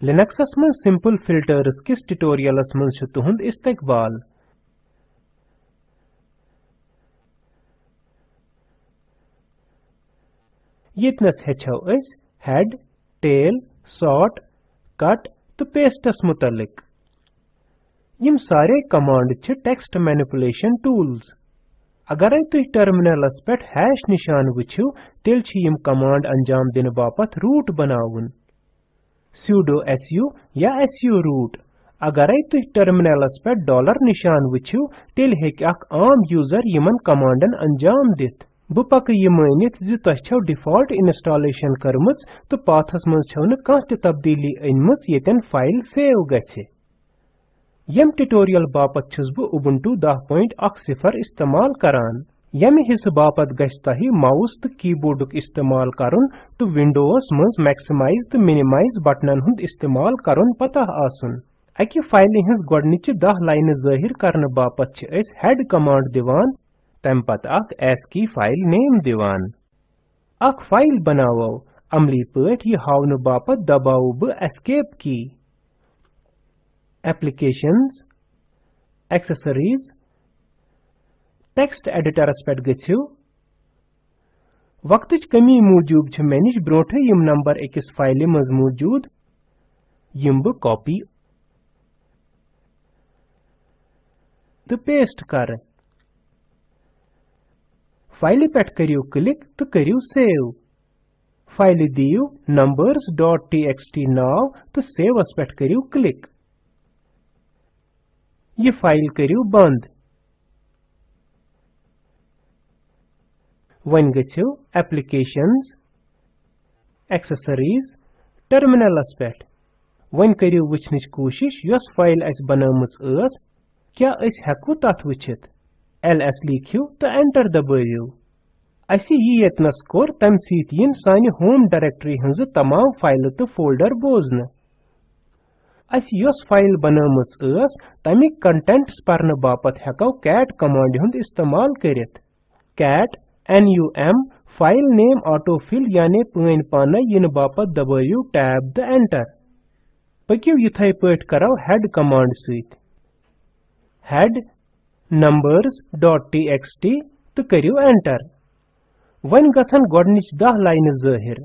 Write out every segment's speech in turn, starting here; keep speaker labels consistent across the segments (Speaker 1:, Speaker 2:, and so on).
Speaker 1: लिनक्सस में simple filters किस tutorials में छ तुहंद इस्तकबाल? यतनस हेड टेल सॉर्ट कट तो पेस्टस मुतलिक यम सारे कमांड छ टेक्स्ट मैनिपुलेशन टूल्स अगर तुह टर्मिनलस पे हैश निशान वुछिव तेल यम कमांड अंजाम दिन बापत रूट बनावन sudo su या su root. अगर तुह टर्मिनलस पे डॉलर निशान वुछिव तेल आम यूज़र यमन कमांडन अंजाम दित। बह पक यह मानित ज तह छो डिफ़ॉल्ट इंस्टॉलेशन करमच तो पाथस मज छो न कह त तब्दीली अनमच येतन फ़ाइल सेव गछे यम ट्यूटोरियल बापत छुस बह उबुंटू 10.10 इस्तेमाल करान। यम हिस्स बापत गछ तह माउस तो कीबोर्डुक इस्तेमाल करन तो विंडोस मज मैक्सिमाइज तो मिनिमाइज बटनन हुंद इस्तेमाल करन पता आसन। अकि फ़ाइल हिंस गोडनिच 10 लाइन ज़ाहिर करन बापत छ अस हेड कमांड दिवान। तम पत अख ASCII फ़ाइल नेम दिवान। अख फ़ाइल बनावो अमली पट यह हावन बापत दबाव ब एस्केप की। एप्लीकेशंस एक्सेसरीज टेक्स्ट एडिटरस पे गो वक्त कमी मूजूब मे नश ब्रोठ यम नंबर अकिस फ़ाइल मज मौजूद। यम ब कॉपी। तो पेस्ट कर। फ़ाइल पे करियो क्लिक तो करियो सेव। फ़ाइल दियो numbers.txt नाव तो सेवस पे करियो क्लिक। ये फ़ाइल करियो बंद। वन गो एप्लीकेशंस एक्सेसरीज टर्मिनलस पे वन करियो वचनच कोशिश फ़ाइल अस बनामच क्या अस हेको तथ वचित? Ls लिखियो तो एंटर दबाइयो। असी यह यतनस कोर तम सीत यिन सानि होम डायरेक्टरी हंज तमाम फ़ाइल तो फोल्डर बोजन। अस योस फ़ाइल बनामच तमिक कंटेंट्स परन बापत हेको कैट कमांड हुंद इस्तेमाल करित cat num file name autofill यानी पन पान इन बापत दबाइयो टैब द एंटर पकियो युथै पट करो हेड कमांड सीत हेड numbers.txt तो करियो एंटर वन गसन गोडनिच दह लाइन ज़ाहिर.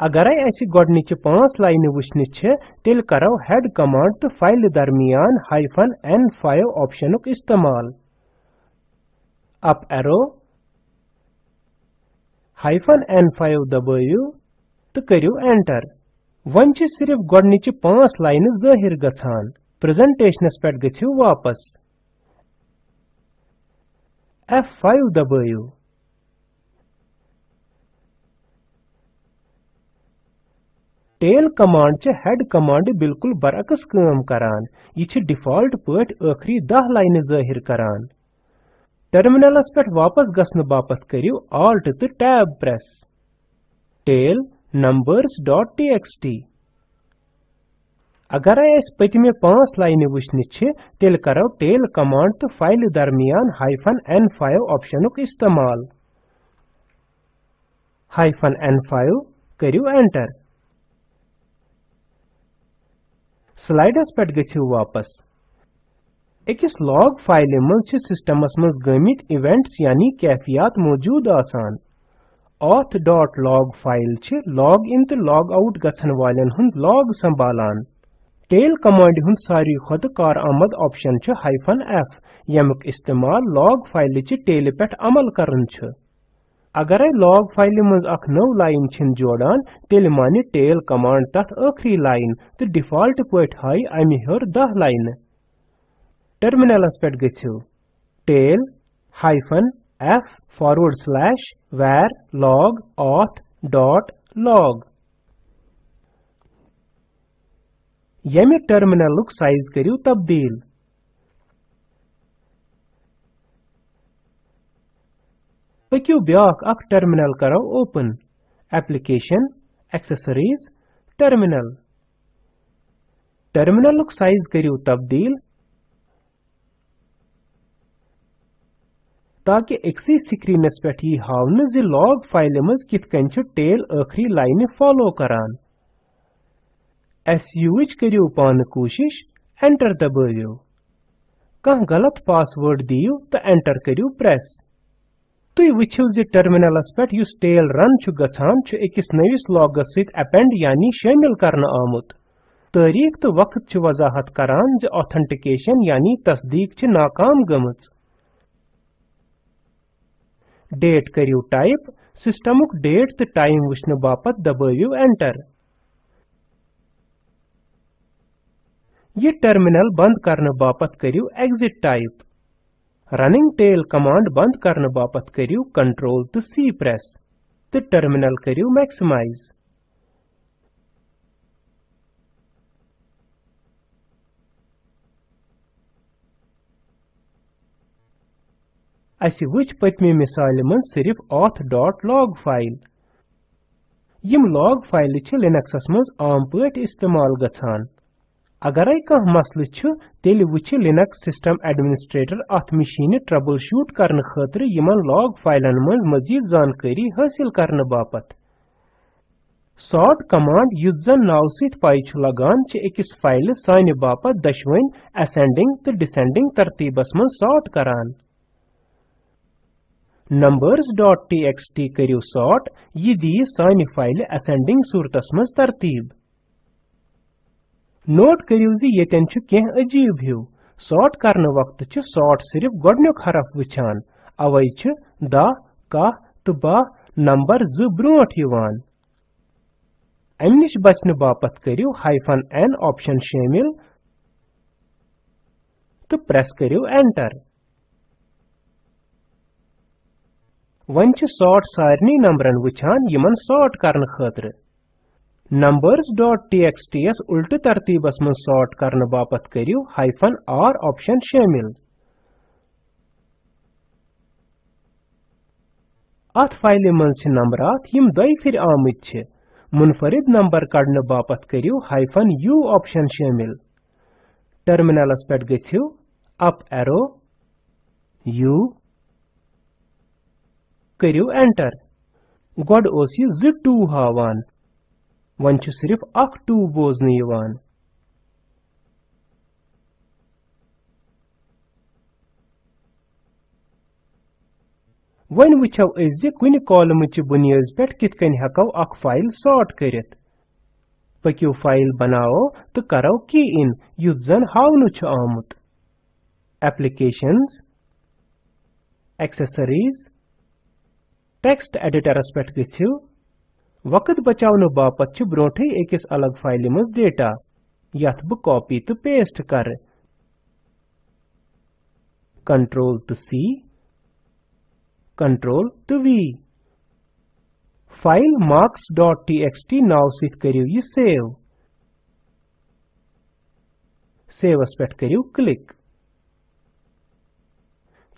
Speaker 1: अगरै अस गोडनिच पाँच लाइन वुचन तेल करो हेड कमांड तो फ़ाइल दरमियान हाइफन n5 ऑप्शनुक इस्तेमाल. अप एरो हाइफन n5 दबाइयो तो करियो एंटर वन सिर्फ़ गोडनिच पाँच लाइन ज़ाहिर गछान प्रेजेंटेशनस पे गछियो वापस. F5 दबाइयो टेल कमांड च हेड कमांड बिल्कुल बरअक्स काम करान. यह डिफ़ॉल्ट पट आखरी दह लाइन ज़ाहिर करान. टर्मिनलस पे वापस गसन बापत करियो, Alt तो टैब प्रेस टेल numbers.txt अगर अस पतमे पाँच लाइन वुचन तेल करो टेल कमांड तो फ़ाइल दरमियान हाइफन n5 ऑप्शनुक इस्तेमाल. हाइफन n5 करियो एंटर स्लाइडस पे गो वापस. अकिस लॉग फ़ाइल मज सिस्टमस मज गमित इवेंट्स यानी कैफियात मौजूद आसान auth.log फ़ाइल लॉग इन तो लॉग आउट गछन वालन हुंद लॉग संभालान टेल कमांड हुन सारी खुद कार आमद ऑप्शन छ हाइफन एफ़ यमुक इस्तेमाल लॉग फ़ाइल च टेल पेट अमल करन छ अगर लॉग फ़ाइल मज अख नव लाइन छिन जोड़ान तेल मानि टेल कमांड तथ आखरी लाइन तो डिफ़ॉल्ट पट हाई अमि हर दह लाइन टर्मिनलस पे tail hyphen F forward slash var log auth dot log यमि टर्मिनलुक साइज़ करियो तब्दील. पकियो ब्याक अख टर्मिनल करो ओपन एप्लीकेशन एक्सेसरीज टर्मिनल टर्मिनलुक साइज़ करियो तब्दील. ताकि एक्सी स्क्रीनस पे यह हावन लॉग फ़ाइल मज कित टेल आखरी लाइन फॉलो करान। SUच करियो पान कोशिश, एंटर दबाइयो कह गलत पासवर्ड दियो तो एंटर करियो प्रेस। तुई वुछिव जे टर्मिनलस पेट युस टेल रन छु गछान छु एकस नविस लॉगस सित अपेंड यानी शामिल करना आमुत। तारीख तो वक्त छु वजाहत करान जे ऑथेंटिकेशन यानी तस्दीक छु नाकाम गमच। डेट करियो टाइप सिस्टमुक डेट तो टाइम वुचन बापत दबाइयो एंटर ये टर्मिनल बंद करने बापत करियो exit type running tail command बंद करने बापत करियो कंट्रोल तो सी प्रेस तो टर्मिनल करियो मैक्सिमाइज अस वुच पत्मी मिसाल मन सिर्फ़ auth.log फ़ाइल यम log फ़ाइल लिनक्सस मज आम पट इस्तेमाल गछान अगरै कह मसलु छु तेल वुछ लिनक्स सिस्टम एडमिनिस्ट्रेटर अथ मशीन ट्रबल शूट करने खतर यमन लॉग फाइलन मज मजीद जानकारी हासिल करने बापत सॉर्ट कमांड युत जन नाव सित पाई छु लगान छ फ़ाइल सानि बापत दशवइन असेंडिंग तो डिसेंडिंग तरतीबस मज सॉर्ट करान numbers.txt करियो सॉर्ट यह दी सानि फ़ाइल असेंडिंग सूरतस मज तरतीब। नोट करियो जी येतन छु अजीब हिउ सॉर्ट करने वक्त छु सॉर्ट सिर्फ़ गोडन्युक हरफ वुछान। अवै छु द, का तो बा नंबर ज ब्रोट यवान अमि निश बचने बापत करियो हाइफन एन ऑप्शन शामिल। तो प्रेस करियो एंटर वन छु सॉर्ट सारनी नंबरन वुछान यमन सॉर्ट करने खतर numbers.txt यस उल्टे तरतीबस मन सॉर्ट करने बापत करियो हाइफन r ऑप्शन शामिल अथ फ़ाइल मन छ नंबरात यम दई फिर आमत मुनफरिद नंबर कड़ने बापत करियो हाइफन u ऑप्शन शामिल टर्मिनलस पेट गछियो अप एरो u करियो एंटर गोड ओस यह ज टू हावान वन छ सिर्फ़ अख टू बोजने यवान वन वुचो अज कुन कॉलम च बुनियाद पे कित कन हको अख फ़ाइल सॉर्ट करित पकियो फ़ाइल बनाओ तो करो की इन युत जन हावनु छ आमुत एप्लीकेशंस एक्सेसरीज टेक्स्ट एडिटरस पे गछियो वक्त बचाउन बापत छ ब्रोठै एकस अलग फ़ाइल मज डेटा। यथ ब कॉपी तो पेस्ट कर। कंट्रोल तो सी। कंट्रोल तो V. File marks dot T नाव सित करियो ये सेव। सेवस पेट करियो क्लिक।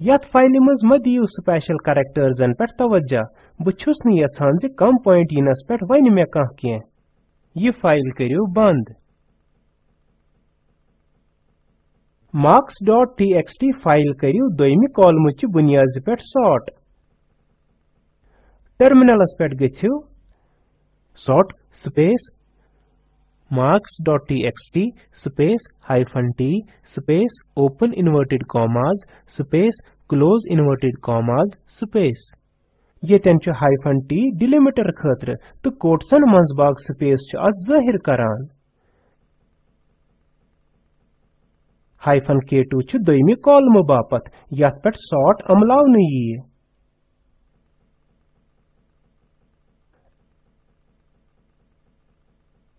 Speaker 1: यथ फ़ाइल मज म दियो स्पेशल कैरेक्टर्सन पे तवज्जा। बहुस न यछान जे कम पॉइंट यिनस पे वन मे कह कह यह फ़ाइल करियो बंद। marks.txt फ़ाइल करियो दोयमि कॉलम च बुनियाद पे सॉर्ट। टर्मिनलस पे गछियो sort space marks.txt space hyphen t space open inverted commas space close inverted commas, space. येतन हाइफन t डिलिमीटर खतर तो कोट्सन मंज स्पेस छ अत ज़ाहिर करान. हाइफन k2 छ दोयमि कॉलम बापत यथ पेट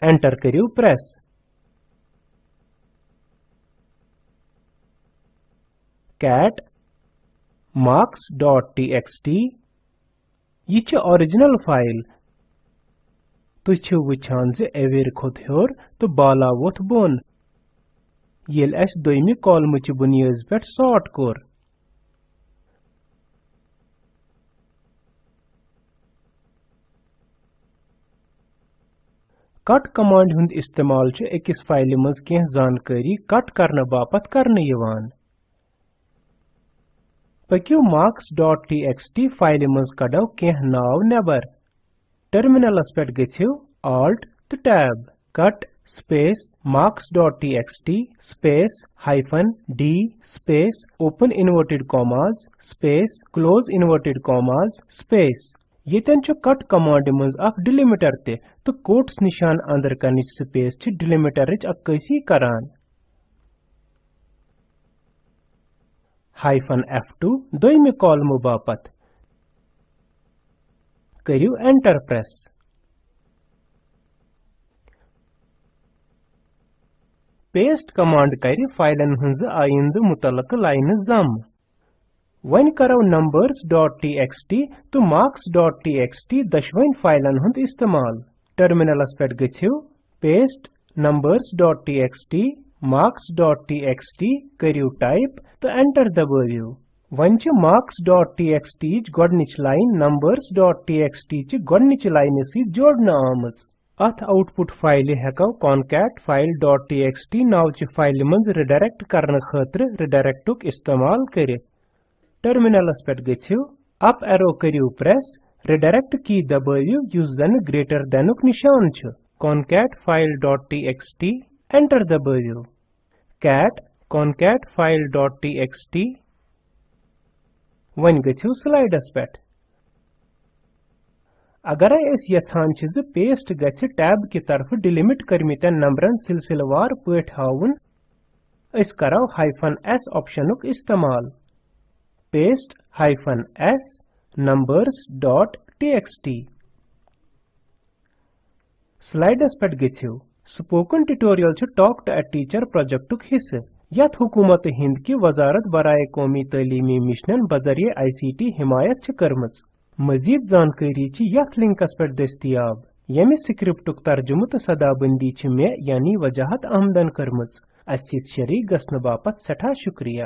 Speaker 1: एंटर करियो प्रेस cat फ़ाइल तुझ छ वुछान जे एवेर खोत हेर तो बाला वोथ बोन। येल अस दोयमि कॉलम च बुनियाद पेट सॉर्ट कोर। कट कमांड हुंद इस्तेमाल छ एकस फ़ाइल मज बापत करने यवान पकियो marks.txt फ़ाइल मज कड़ो केह नाव नेबर टर्मिनलस alt तो tab cut space marks.txt space hyphen d space open inverted commas space close inverted commas space Yeten छ cut command मंज अख delimiter te तो quotes निशान अंदर करनिच space छ delimiter इच अक्कैसी hyphen f2 दोयमि कॉलम बापत करियो enter press paste command करि फाइलन हंज आइंद मुतलक लाइन जम। वन करो numbers.txt तो marks.txt दशवइन फाइलन हुंद इस्तेमाल। टर्मिनलस पेट गछियो paste numbers.txt marks.txt करियो टाइप तो एंटर दबावियो वन छ marks.txt गोडनिच लाइन numbers.txt च गोडनिच लाइन सी जोड़ना आमज। अथ आउटपुट फ़ाइल हेको concat file.txt नाव च फ़ाइल मंज रिडायरेक्ट करने खतर रिडायरेक्टुक इस्तेमाल करित टर्मिनलस पेट गछियो अप एरो करियो प्रेस रिडायरेक्ट की दबावियो युस जन ग्रेटर देनुक निशान छ। concat एंटर दबावियो cat, concat वन गछियो स्लाइडस पेट अगर ज पेस्ट गछ टैब की तरफ़ डिलिमिट करमितन नंबरन सिलसिलेवार पठ हाउन करो हाइफन s ऑप्शनुक इस्तेमाल। paste hyphen s numbers dot txt स्लाइडस पेट गछियो स्पोकन ट्यूटोरियल छ टॉक टू अ टीचर प्रोजेक्टुक हिस्से यत हुकूमत हिंद की वजारत बराए कौमी तलीमी मिशनन बजरिए आईसीटी हिमायत छ करमज मजीद जानकारी छ यत लिंकस पेट दस्तियाब। यमि स्क्रिप्टुक तर्जुमु तो सदाबंदी छ मे यानी वजाहत आमदन करमज असित शरीक गसन बापत सठा शुक्रिया।